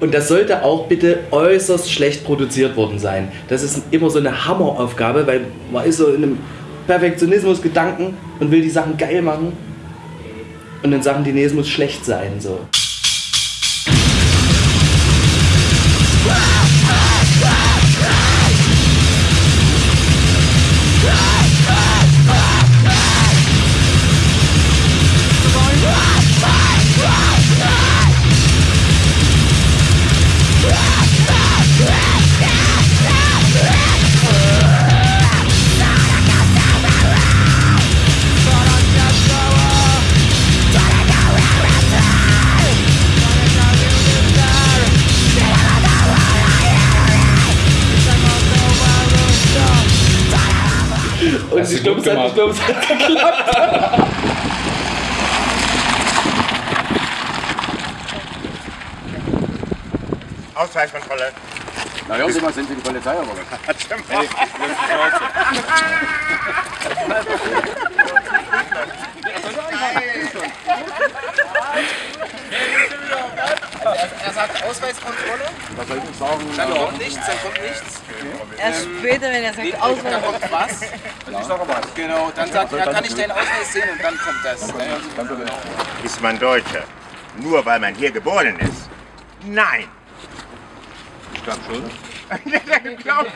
Und das sollte auch bitte äußerst schlecht produziert worden sein. Das ist immer so eine Hammeraufgabe, weil man ist so in einem Perfektionismus-Gedanken und will die Sachen geil machen. Und dann sagen die, nee, es muss schlecht sein. So. Und ich glaube, es hat, ich glaub, es hat geklappt. Ausweiskontrolle. Na hören Sie sind Sie die Polizei oder was? Er sagt Ausweiskontrolle, Was soll ich denn sagen? dann kommt nichts, dann kommt nichts. Erst später, wenn er sagt, Dann Ausweis. kommt was. Ich sage was. Genau, dann sagt er, kann ich deinen Ausweis sehen und dann kommt das. Dann bitte. Ist man Deutscher? Nur weil man hier geboren ist? Nein. Ich glaube schon. Glaubt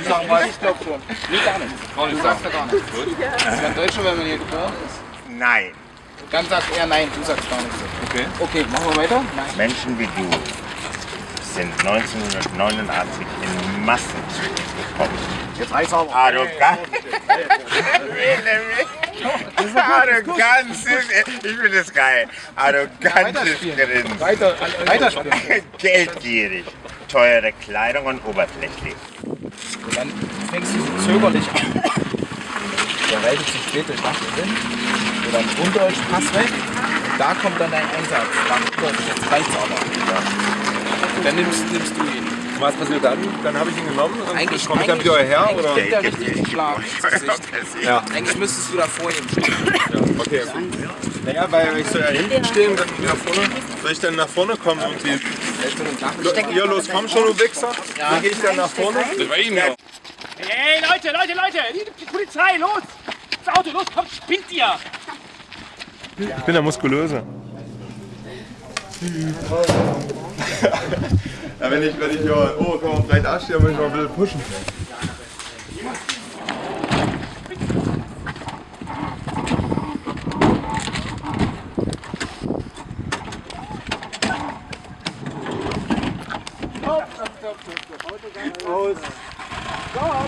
Ich sag mal, ich glaube schon. Nee, gar nicht. Nicht Du sagst ja gar nichts. Ist man Deutscher, wenn man hier geboren ist? Nein. Dann sagt er nein, du sagst gar nichts. Okay. Okay, machen wir weiter? Nein. Menschen wie du sind 1989 in Massen zu uns gekommen. Jetzt reicht's aber. Arrogant. Arroganz ist, ich finde das geil. Arrogantes Grinsen. Weiter, weiterspielen. Geldgierig. Teure Kleidung und oberflächlich. Und dann fängst du so zögerlich an. Der reitet sich spät durch Nacht hin. So dann Undeutsch, Pass weg. Und da kommt dann dein Einsatz. Dann Undeutsch, jetzt reicht's aber. Und dann nimmst, nimmst du ihn. Was passiert dann? Dann habe ich ihn genommen und Eigentlich, komme ich dann wieder her? Oder? kriegt er richtig einen Schlag ins Gesicht. Ja. Eigentlich müsstest du da vor ihm stehen. ja, okay. Naja, weil ich soll ja hinten stehen, dann wieder vorne. Soll ich dann nach vorne kommen und die. Ihr los, komm schon, du Wichser. Dann gehe ich dann nach vorne. Das war Ihnen ja. Hey, Leute, Leute, Leute! Die, Polizei, los! Das Auto, los, kommt, spinnt ihr! Ich bin der Muskulöse. ja, wenn ich, wenn ich hier oh, komm, vielleicht dastehe, muss ich mal ein bisschen pushen.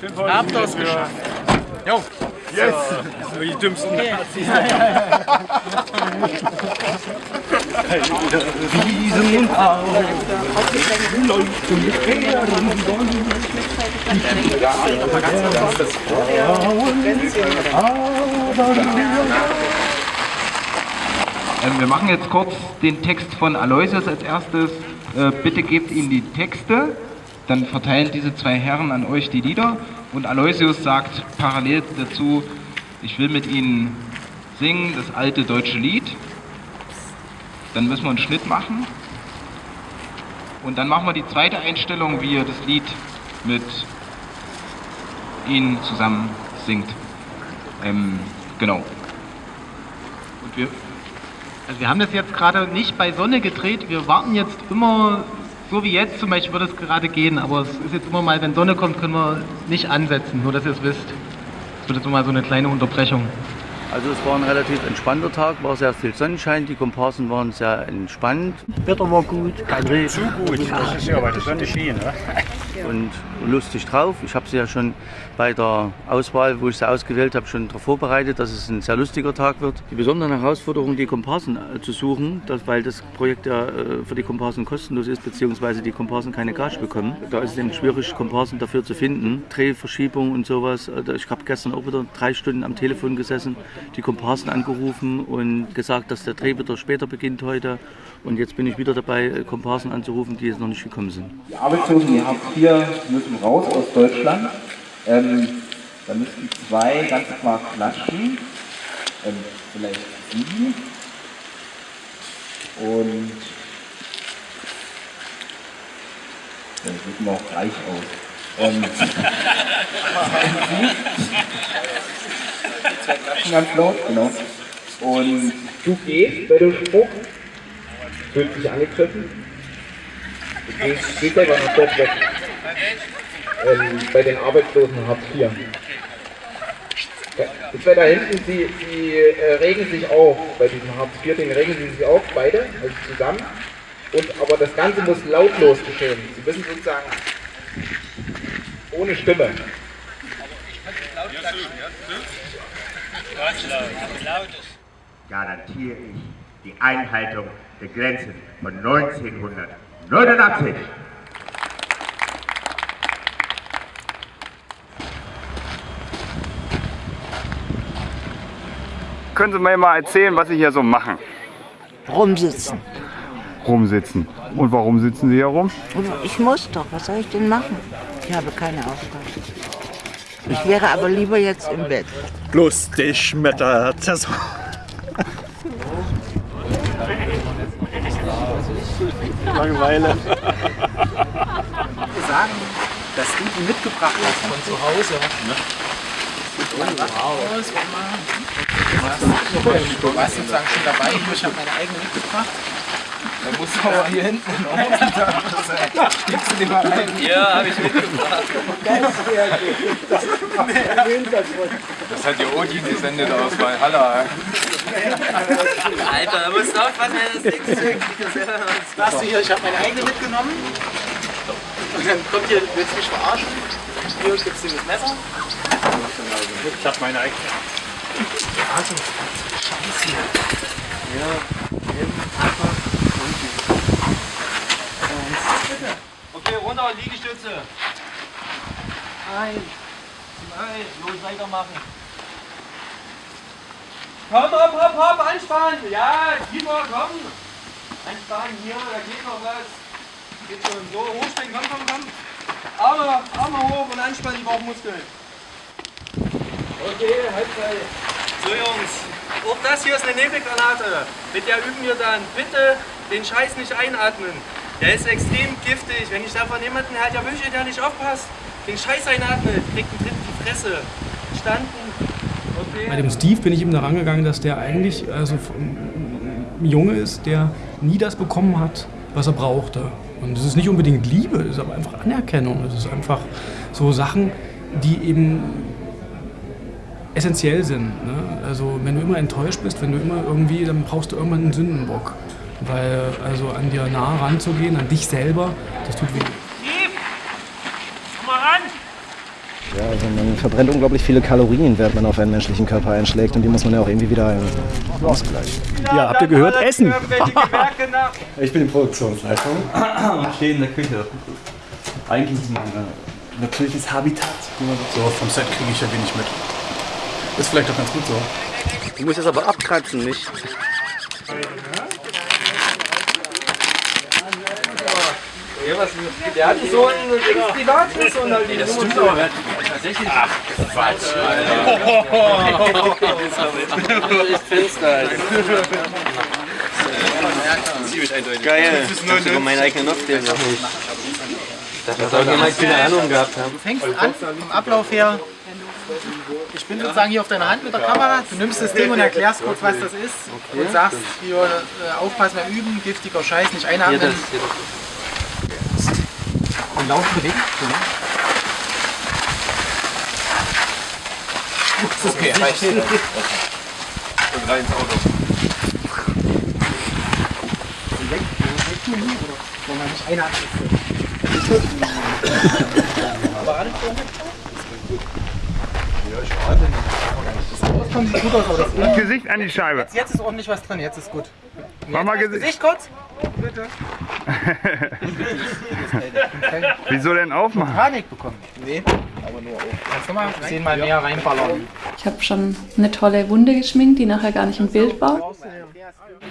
Habt ihr es geschafft? Jo. Yes! So die dümmsten Ähm, wir machen jetzt kurz den Text von Aloysius als erstes. Äh, bitte gebt ihm die Texte, dann verteilen diese zwei Herren an euch die Lieder und Aloysius sagt parallel dazu, ich will mit ihnen singen das alte deutsche Lied. Dann müssen wir einen Schnitt machen und dann machen wir die zweite Einstellung, wie ihr das Lied mit ihnen zusammen singt. Ähm, genau. Und wir, Also wir haben das jetzt gerade nicht bei Sonne gedreht. Wir warten jetzt immer, so wie jetzt zum Beispiel, wird es gerade gehen. Aber es ist jetzt immer mal, wenn Sonne kommt, können wir nicht ansetzen. Nur, dass ihr es wisst. Es wird jetzt immer mal so eine kleine Unterbrechung. Also es war ein relativ entspannter Tag, war sehr viel Sonnenschein, die Komparsen waren sehr entspannt. Wetter war gut, kein Regen. Zu gut, das ist ja, weil die Sonne schien. Ne? Und lustig drauf. Ich habe sie ja schon bei der Auswahl, wo ich sie ausgewählt habe, schon darauf vorbereitet, dass es ein sehr lustiger Tag wird. Die besondere Herausforderung, die Komparsen äh, zu suchen, das, weil das Projekt ja äh, für die Komparsen kostenlos ist, beziehungsweise die Komparsen keine Gage bekommen. Da ist es eben schwierig, Komparsen dafür zu finden. Drehverschiebung und sowas. Also Ich habe gestern auch wieder drei Stunden am Telefon gesessen, die Komparsen angerufen und gesagt, dass der Dreh wieder später beginnt heute. Und jetzt bin ich wieder dabei, äh, Komparsen anzurufen, die jetzt noch nicht gekommen sind. Die Arbeitslosen, die habt hier, müssen raus aus Deutschland. Ähm, da müssten zwei ganz klar klatschen. Ähm, vielleicht sieben. Und das sieht mir auch reich aus. Ähm, klatschen ganz laut, genau. Und du gehst bei dem Spruch, fühlt sich angegriffen. Du gehst, gehst einfach noch dort weg. Ähm, bei den Arbeitslosen Hartz IV. Zwei da hinten, die, die äh, regen sich auf. Bei diesem Hartz IV-Ding regen sie sich auf, beide, also zusammen. Und, aber das Ganze muss lautlos geschehen. Sie müssen sozusagen ohne Stimme. Garantiere ich die Einhaltung der Grenzen von 1989. Können Sie mir mal erzählen, was Sie hier so machen? Rumsitzen. Rumsitzen. Und warum sitzen Sie hier rum? Ich muss doch, was soll ich denn machen? Ich habe keine Aufgabe. Ich wäre aber lieber jetzt im Bett. Lustig mit der Saison. Langeweile. sagen, dass du die mitgebracht hast von zu Hause. Du warst sozusagen schon dabei, ich habe meine eigene mitgebracht. Da musst du aber hier hinten steckst du die mal rein. Ja, habe ich mitgebracht. Das hat die Odin gesendet aus Valhalla. Alter, da musst du aufpassen, wenn das Ding zückt. Sagst du hier, ich habe meine eigene mitgenommen. Und dann kommt hier, willst du mich verarschen? Hier gibt's dir das Messer. Ich habe meine eigene. Also, Scheiße. Ja, eben. Okay, runter, Liegestütze. Eins, zwei, los, weitermachen. Komm, hopp, hopp, hopp, anspannen. Ja, tiefer, komm. Anspannen, hier, da geht noch was. Geht schon so, hochspringen, komm, komm, komm. Arme, Arme hoch und anspannen die Bauchmuskeln. Okay, Halbzeit. So Jungs, auch das hier ist eine Nebelgranate. Mit der üben wir dann. Bitte den Scheiß nicht einatmen. Der ist extrem giftig. Wenn ich davon jemanden halt erwische, der nicht aufpasst, den Scheiß einatmet, kriegt einen Tritt in die Fresse. Verstanden? Okay. Bei dem Steve bin ich ihm daran gegangen, dass der eigentlich also ein Junge ist, der nie das bekommen hat, was er brauchte. Und es ist nicht unbedingt Liebe, es ist aber einfach Anerkennung. Es ist einfach so Sachen, die eben essentiell sind. Ne? Also wenn du immer enttäuscht bist, wenn du immer irgendwie, dann brauchst du irgendwann einen Sündenbock. Weil also an dir nah ranzugehen, an dich selber, das tut weh. Komm mal ran! Ja, also man verbrennt unglaublich viele Kalorien, während man auf einen menschlichen Körper einschlägt und die muss man ja auch irgendwie wieder ausgleichen. Ja, habt ihr gehört? Essen! Ich bin die Produktionsleitung. Ich stehe in der Küche. Eigentlich ist mein äh, natürliches Habitat. So, vom Set kriege ich ja wenig mit. Ist vielleicht auch ganz gut so. Du musst das aber abkratzen, nicht? Ja, was, der hatte so einen Privatschuss und halt die Das Nummer stimmt aber. Tatsächlich. Ach, Quatsch, Ich find's geil. Ziemlich eindeutig. Geil. Das ist Ich hab sogar meinen eigenen Aufkleber. Das hat auch jemand keine Ahnung gehabt haben. Du fängst an, vom Ablauf her. Ich bin sozusagen hier auf deiner Hand mit der Kamera. Du nimmst das Ding und erklärst kurz, was das ist. Und sagst, hier, äh, aufpassen beim Üben, giftiger Scheiß, nicht einatmen. Hier das, hier Und laut bewegen. Okay, reicht. und rein ins Auto. Wollen wir nicht eine Hand Aber alles Das kommt gut aus, aber das Gesicht an die Scheibe. Jetzt, jetzt ist ordentlich was drin, jetzt ist gut. Mach mal Gesicht. Gesicht kurz. Bitte. Wieso denn aufmachen? Panik bekommen. Nee, aber nur auf. Kannst du mal zehnmal mehr reinballern? Ich habe schon eine tolle Wunde geschminkt, die nachher gar nicht im Bild war.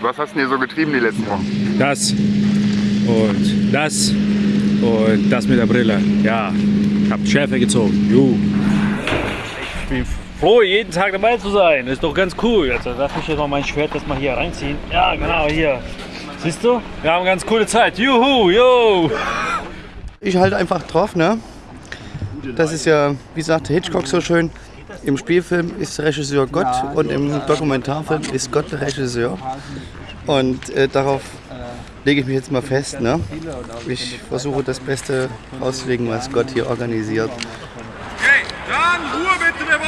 Was hast du denn hier so getrieben die letzten Wochen? Das und das und das mit der Brille. Ja, habt Schärfe gezogen. Juhu. Ich bin froh, jeden Tag dabei zu sein. Ist doch ganz cool. Also darf ich jetzt mal mein Schwert das mal hier reinziehen. Ja, genau, hier. Siehst du? Wir haben eine ganz coole Zeit. Juhu, yo! Ich halte einfach drauf, ne? Das ist ja, wie sagte Hitchcock so schön, im Spielfilm ist der Regisseur Gott und im Dokumentarfilm ist Gott der Regisseur. Und äh, darauf lege ich mich jetzt mal fest. Ne? Ich versuche das Beste rauszulegen, was Gott hier organisiert. Jan, Ruhe bitte, wir.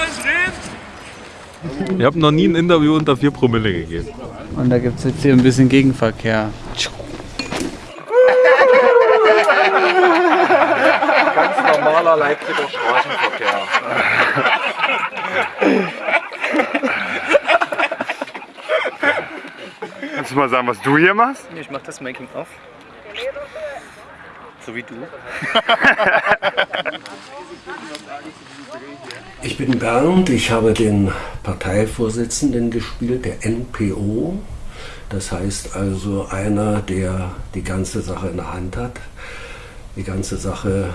Ich habe noch nie ein Interview unter 4 Promille gegeben. Und da gibt es jetzt hier ein bisschen Gegenverkehr. Ganz normaler Leipziger Straßenverkehr. Kannst du mal sagen, was du hier machst? Ich mach das Making of. So wie du. Ich bin Bernd, ich habe den Parteivorsitzenden gespielt, der NPO. Das heißt also einer, der die ganze Sache in der Hand hat. Die ganze Sache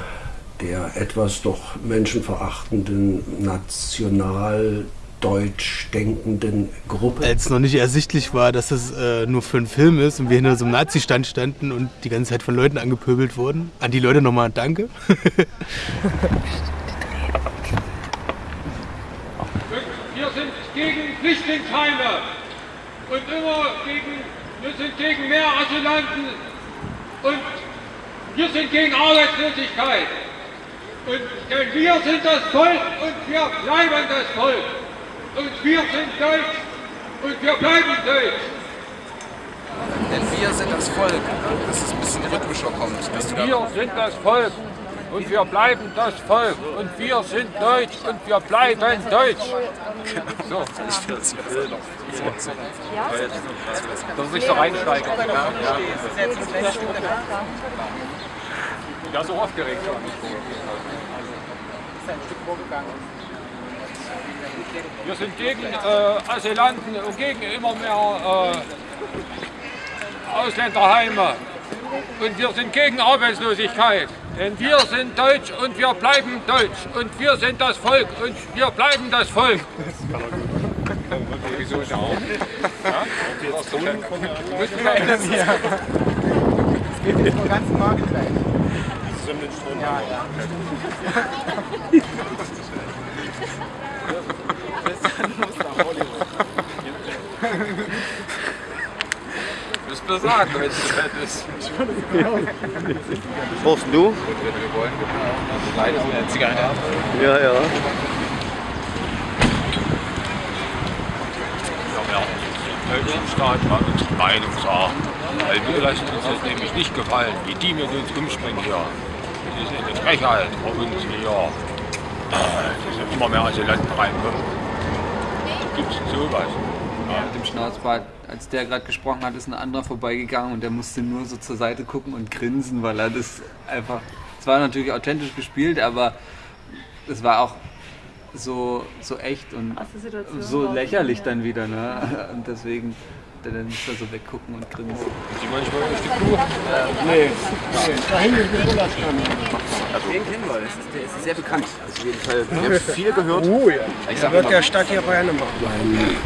der etwas doch menschenverachtenden, national deutsch denkenden Gruppe. Als noch nicht ersichtlich war, dass es äh, nur für einen Film ist und wir hinter so einem Nazi-Stand standen und die ganze Zeit von Leuten angepöbelt wurden. An die Leute nochmal danke. Wir sind gegen Flüchtlingsheime und immer gegen, wir sind gegen mehr Asylanten und wir sind gegen Arbeitslosigkeit. Und denn wir sind das Volk und wir bleiben das Volk. Und wir sind Deutsch und wir bleiben Deutsch. Denn wir sind das Volk. Dass es ein bisschen rhythmischer kommt. Dass du da Wir sind das Volk und wir bleiben das Volk. Und wir sind Deutsch und wir bleiben Deutsch. So. Ich finde das noch. Dass sich so reinsteigern. Ja, so aufgeregt schon. Wir sind gegen äh, Asylanten und gegen immer mehr äh, Ausländerheime. Und wir sind gegen Arbeitslosigkeit. Denn wir sind Deutsch und wir bleiben Deutsch. Und wir sind das Volk und wir bleiben das Volk. Wieso ich auch? Ja? Müssen wir ändern hier. Es geht jetzt nur ganz Markt gleich. Ja, ja. Müsst ihr sagen, wenn es so weit ist. Brauchst du? Wir wollen leider eine Zigarette. Ja, ja. Ja, ja. Deutschen Staat mal unsere Meinung sagen. Weil wir lassen uns das nämlich nicht gefallen, wie die mit uns umspringen hier. Das ist eine Frechheit bei uns hier. Das sind immer mehr Asylanten reinkommen. Gibt es sowas? Mit dem Schnauzbart, als der gerade gesprochen hat, ist ein anderer vorbeigegangen und der musste nur so zur Seite gucken und grinsen, weil er das einfach. Es war natürlich authentisch gespielt, aber es war auch so, so echt und so lächerlich dann wieder. Ne? Und deswegen dann musste er so weggucken und grinsen. Sie manchmal durch die Kuh? nee. Da hinten ist der Urlaubsstamm. Also den kennen wir, das ist, der ist sehr bekannt. Also auf jeden Fall, wir haben viel gehört. Oh ja. Ich Da sag wird der Stadt hier Bayern machen. Mein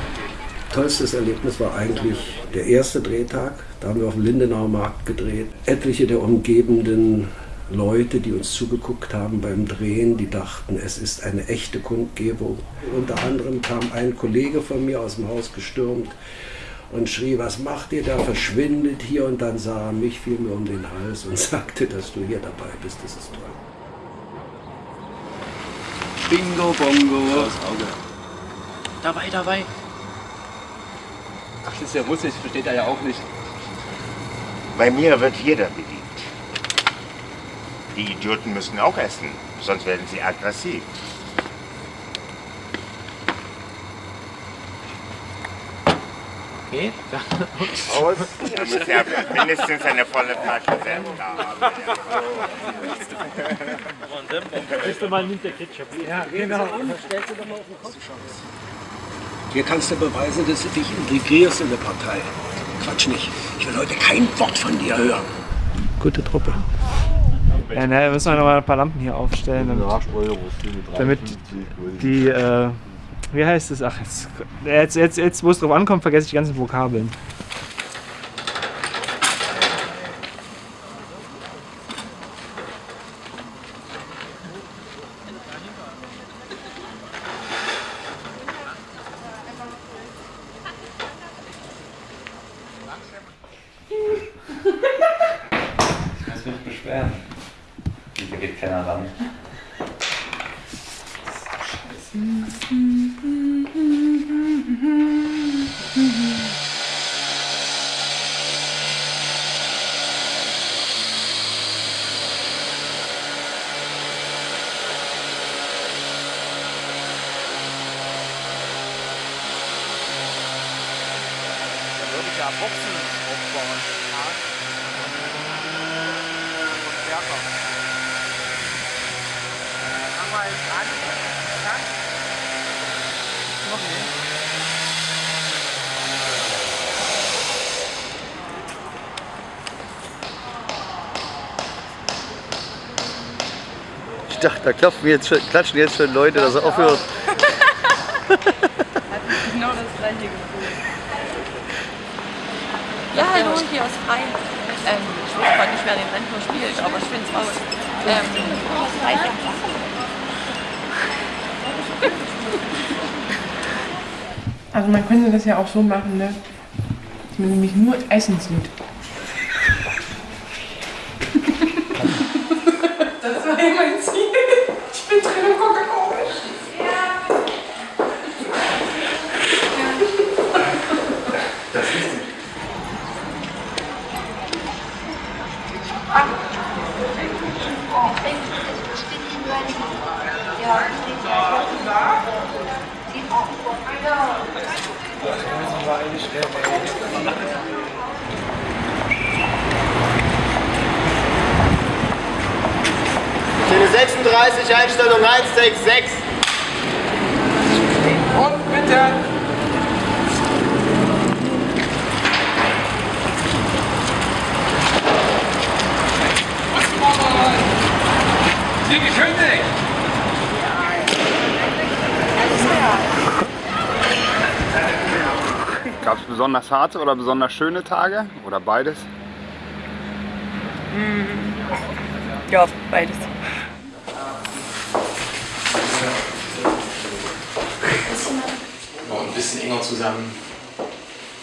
tollstes Erlebnis war eigentlich der erste Drehtag. Da haben wir auf dem Lindenauer Markt gedreht. Etliche der umgebenden Leute, die uns zugeguckt haben beim Drehen, die dachten, es ist eine echte Kundgebung. Unter anderem kam ein Kollege von mir aus dem Haus gestürmt und schrie, was macht ihr da, verschwindet hier und dann sah er mich, fiel mir um den Hals und sagte, dass du hier dabei bist, das ist toll. Bingo, Bongo. Dabei, dabei. Ach, das ist ja Russisch, versteht er ja auch nicht. Bei mir wird jeder beliebt. Die Idioten müssen auch essen, sonst werden sie aggressiv. Okay, Aus. Er muss ja mindestens eine volle Flasche Senf da haben. Nächstes Mal nimmt der Ketchup. Ja, genau. Hier kannst du beweisen, dass du dich integrierst in der Partei. Quatsch nicht. Ich will heute kein Wort von dir hören. Gute Truppe. Ja, naja, müssen wir noch mal ein paar Lampen hier aufstellen, damit, damit die, äh, wie heißt es? Ach, jetzt, jetzt, jetzt, jetzt wo es drauf ankommt, vergesse ich die ganzen Vokabeln. Dann Boxen aufbauen. Ja. Stärker. Fangen wir jetzt an. Ja? Noch nicht. Ich dachte, da klopfen jetzt schon, klatschen jetzt schon Leute, dass er aufhört. genau das gleiche Gefühl. Ja, hallo, hier aus Frei. Ähm, ich weiß gerade nicht, wer den Rentner spielt, aber ich finde es raus. Ähm. Also man könnte das ja auch so machen, ne? dass man nämlich nur Essen sieht. Das war ja mein Ziel. Ich bin drin und gucke komisch. Das ist es. Stelle 36, Einstellung 166. Und bitte. Sie gekündigt! Gab es besonders harte oder besonders schöne Tage oder beides? Hm. Ja, beides. Noch ein bisschen enger zusammen.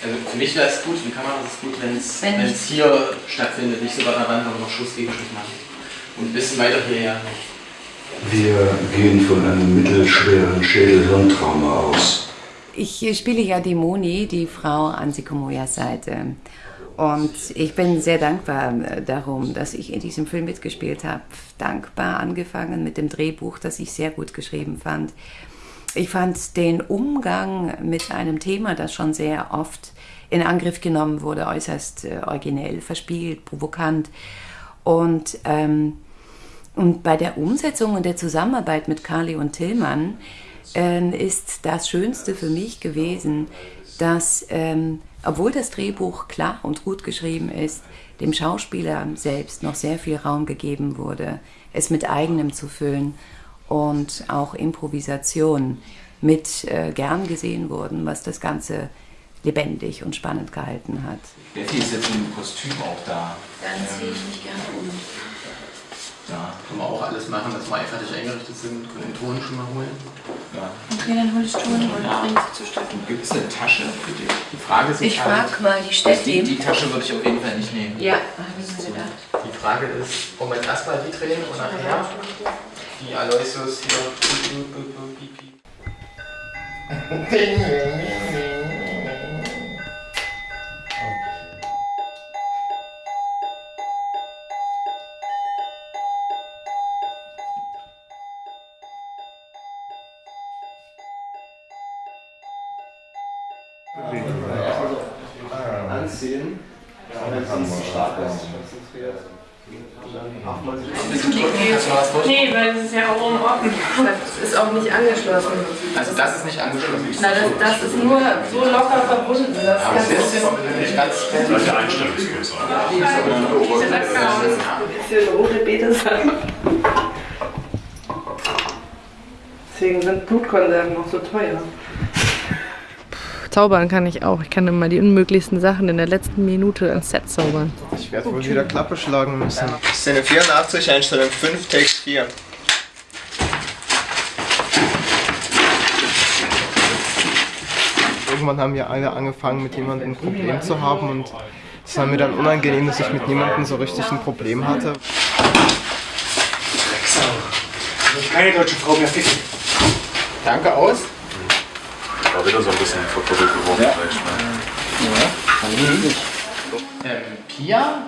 Also für mich wäre es gut, für die Kamera ist es gut, wenn es Wenn- es hier stattfindet, nicht so weit an der Wand, aber noch Schuss gegen Schuss machen. Und ein bisschen weiter hierher. Wir gehen von einem mittelschweren Schädel-Hirntrauma aus. Ich spiele ja die Moni, die Frau an Sikomoyas Seite. Und ich bin sehr dankbar äh, darum, dass ich in diesem Film mitgespielt habe. Dankbar angefangen mit dem Drehbuch, das ich sehr gut geschrieben fand. Ich fand den Umgang mit einem Thema, das schon sehr oft in Angriff genommen wurde, äußerst äh, originell, verspielt, provokant. Und, ähm, und bei der Umsetzung und der Zusammenarbeit mit Carly und Tillmann ähm, ist das Schönste für mich gewesen, dass, ähm, obwohl das Drehbuch klar und gut geschrieben ist, dem Schauspieler selbst noch sehr viel Raum gegeben wurde, es mit eigenem zu füllen und auch Improvisation mit äh, gern gesehen wurden, was das Ganze lebendig und spannend gehalten hat. Betty ist jetzt im Kostüm auch da. Dann ziehe ich mich gerne um. Ja, können wir auch alles machen, dass wir fertig eingerichtet sind. Können den Ton schon mal holen. Ja. Okay, dann hol ich Ton und Ja. bring sie zur Stadt. Gibt es eine Tasche für dich? Die Frage ist Ich jetzt halt- frag mal die Steffi. Die, die Tasche würde ich auf jeden Fall nicht nehmen. Ja, habe ich mir gedacht. Die Frage ist, wollen wir jetzt erstmal die drehen und nachher die Aloysius hier. Nee, weil das ist ja auch um offen. Das ist auch nicht angeschlossen. Also das ist nicht angeschlossen. Na, das, das ist nur so locker verbunden. Das Aber kannst das ist nicht ganz Solche Einstellungsgröße. Für rote Beete sein. Deswegen sind Blutkonserven auch so teuer. Zaubern kann ich auch. Ich kann immer die unmöglichsten Sachen in der letzten Minute ins Set zaubern. Ich werde wohl wieder Klappe schlagen müssen. Szene 84, Einstellung 5, Text 4. Irgendwann haben wir alle angefangen, mit jemandem ein Problem zu haben und es war mir dann unangenehm, dass ich mit niemandem so richtig ein Problem hatte. Keine deutsche Frau mehr ficken. Danke aus. War wieder so ein bisschen verkuppelt geworden. Ja. vielleicht, ne? Ähm, Pia,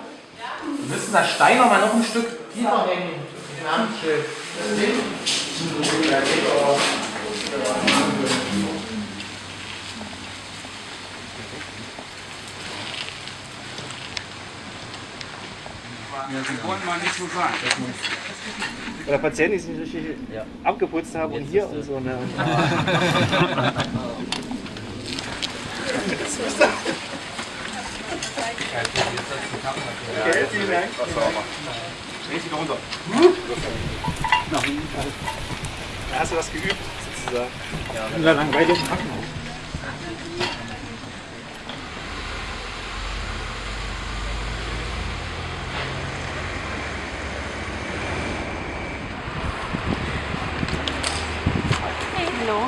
wir müssen das Stein noch mal noch ein Stück tiefer hängen. Das Namensschild. Auch. Die wollen mal nicht so sagen. Oder Patienten, die sich nicht richtig abgeputzt haben und hier und so. Ne? Okay, vielen Dank. Dich runter. Da hast du was geübt, sozusagen. In der langweiligen Krankenhaus. Hey, hallo.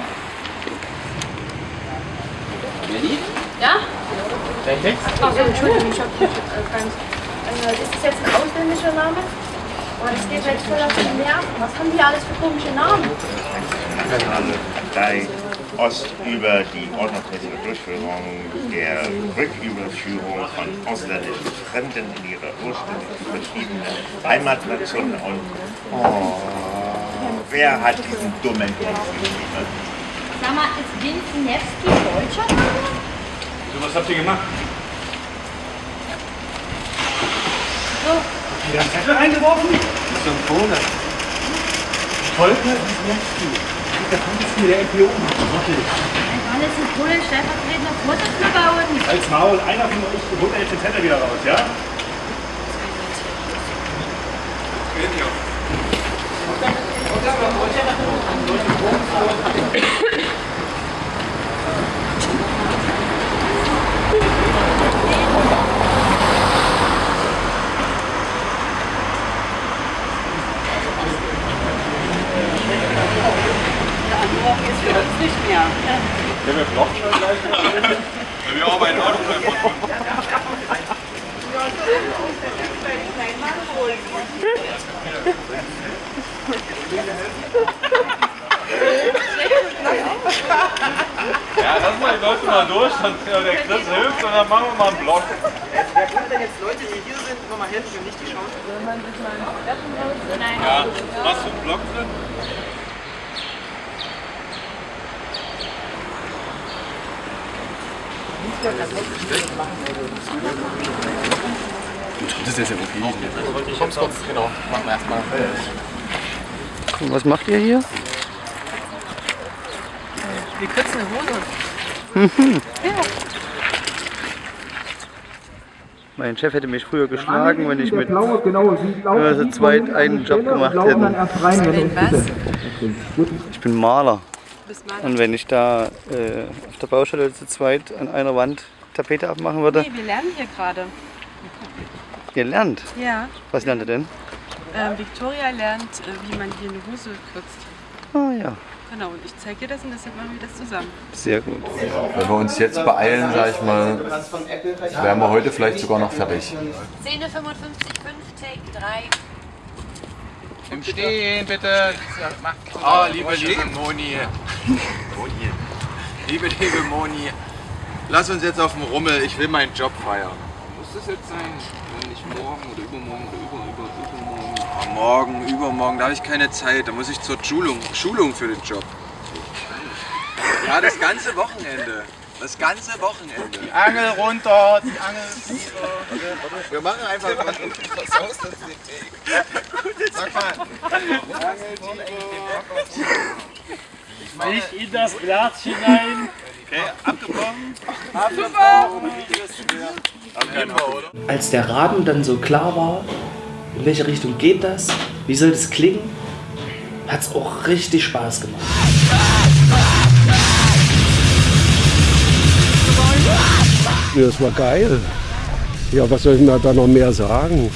Melli? Ja? Dein Text? Ach, Entschuldigung, ich hab ich hab gar nicht. Äh, ist das jetzt ein ausländischer Name? Aber das geht jetzt voll auf den Nerven. Was haben die alles für komische Namen? Bei Ost über die ordnungsmäßige Durchführung der Rücküberführung von ausländischen Fremden in ihre ursprünglich betriebene Heimatnation und oh, wer hat diesen dummen Text geschrieben? Sag mal, ist Winzniewski deutscher Name? So, was habt ihr gemacht? Wieder einen Zettel reingeworfen? Symptome. Volker Wisniewski. Der Vorsitzende der NPO. Okay. Ist ein Polen stellvertretender Vorsitzender bei uns? Als Maul, einer von euch holt jetzt den Zettel wieder raus, ja? Ist für uns nicht mehr. Ja, wir brauchen schon gleich. Wir arbeiten auch noch Ja, lass mal die Leute mal durch, dann äh, der Chris hilft und dann machen wir mal einen Block. Wer kann denn jetzt Leute, die hier sind, nochmal helfen, wenn nicht die Schauspieler? Ja, hast du einen Block drin? Das ist ja okay. Kommst kurz, genau. Machen wir erstmal. Und was macht ihr hier? Wir kürzen eine Hose. Ja. Mein Chef hätte mich früher geschlagen, wenn ich mit Blaue, genau, Sie laufen äh, zweit einen Job gemacht? Gut. Ich bin Maler. Und wenn ich da äh, auf der Baustelle zu zweit an einer Wand Tapete abmachen würde, Nee, wir lernen hier gerade. ihr lernt. Ja. Was lernt ihr denn? Ähm, Victoria lernt, äh, wie man hier eine Hose kürzt. Ah ja, Genau, und ich zeige dir das und deshalb machen wir das zusammen. sehr gut. Wenn wir uns jetzt beeilen, sag ich mal, wären wir heute vielleicht sogar noch fertig. Szene 55, 5, Take 3. Im Stehen, bitte. Ah, liebe, liebe Moni. Moni. Liebe, liebe Moni. Lass uns jetzt auf dem Rummel. Ich will meinen Job feiern. Muss das jetzt sein? Wenn nicht morgen oder übermorgen oder über, über, übermorgen. Ah, Morgen, übermorgen, da habe ich keine Zeit. Da muss ich zur Schulung, Schulung für den Job. Ja, das ganze Wochenende. Das ganze Wochenende. Die Angel runter, die Angel tiefer. Wir machen einfach was. Uns den Weg. Sag mal. Nicht in das Glas hinein. Okay, abgebrochen. Als der Rahmen dann so klar war, in welche Richtung geht das, wie soll das klingen, hat es auch richtig Spaß gemacht. Das war geil. Ja, was soll ich denn da noch mehr sagen?